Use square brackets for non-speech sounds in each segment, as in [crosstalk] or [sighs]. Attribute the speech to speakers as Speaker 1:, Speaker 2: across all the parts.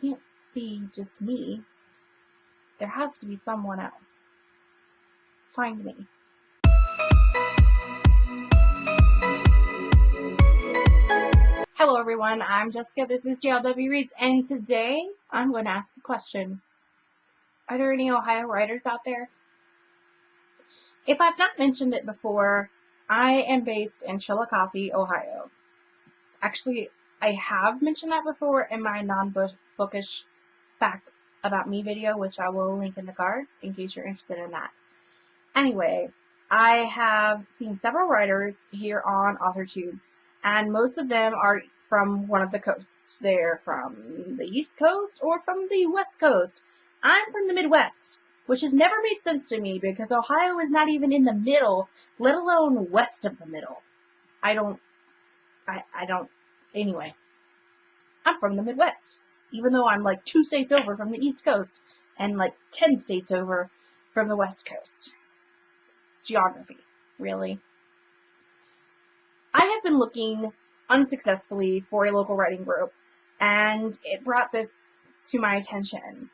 Speaker 1: can't be just me. There has to be someone else. Find me. Hello everyone, I'm Jessica, this is JLW Reads, and today I'm going to ask a question. Are there any Ohio writers out there? If I've not mentioned it before, I am based in Chillicothe, Ohio. Actually, I have mentioned that before in my non-bookish facts about me video, which I will link in the cards in case you're interested in that. Anyway, I have seen several writers here on AuthorTube and most of them are from one of the coasts. They're from the East Coast or from the West Coast. I'm from the Midwest, which has never made sense to me because Ohio is not even in the middle, let alone west of the middle. I don't, I, I don't, anyway. I'm from the Midwest, even though I'm like two states over from the East Coast and like ten states over from the West Coast. Geography, really. I have been looking unsuccessfully for a local writing group, and it brought this to my attention.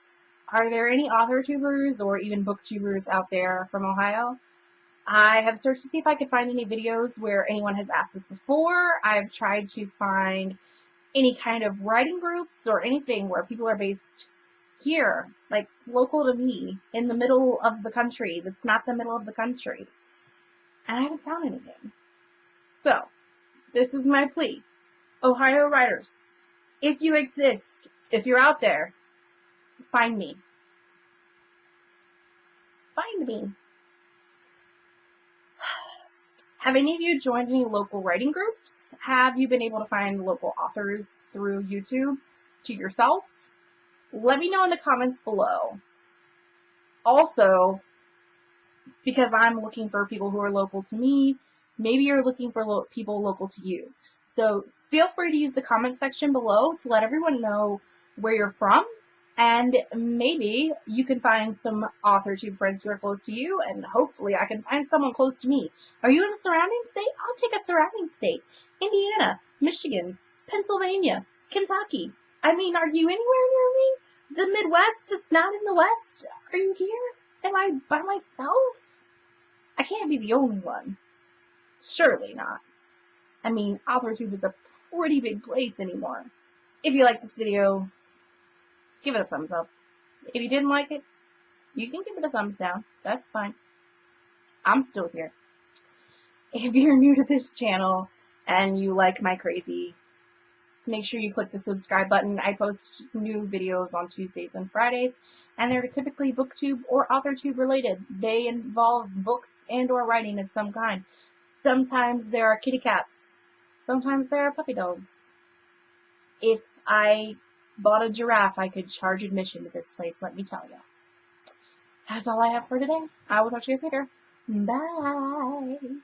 Speaker 1: Are there any author tubers or even booktubers out there from Ohio? I have searched to see if I could find any videos where anyone has asked this before. I've tried to find any kind of writing groups or anything where people are based here, like local to me, in the middle of the country that's not the middle of the country. And I haven't found anything. So, this is my plea. Ohio writers, if you exist, if you're out there, find me. Find me. [sighs] Have any of you joined any local writing groups? Have you been able to find local authors through YouTube to yourself? Let me know in the comments below. Also, because I'm looking for people who are local to me, Maybe you're looking for lo people local to you. So feel free to use the comment section below to let everyone know where you're from and maybe you can find some AuthorTube friends who are close to you, and hopefully I can find someone close to me. Are you in a surrounding state? I'll take a surrounding state. Indiana, Michigan, Pennsylvania, Kentucky. I mean, are you anywhere near me? The Midwest that's not in the West? Are you here? Am I by myself? I can't be the only one. Surely not. I mean, AuthorTube is a pretty big place anymore. If you like this video, give it a thumbs up. If you didn't like it, you can give it a thumbs down. That's fine. I'm still here. If you're new to this channel and you like my crazy, make sure you click the subscribe button. I post new videos on Tuesdays and Fridays, and they're typically booktube or authortube related. They involve books and or writing of some kind. Sometimes there are kitty cats. Sometimes there are puppy dogs. If I bought a giraffe, I could charge admission to this place, let me tell you. That's all I have for today. I will talk to you later. Bye.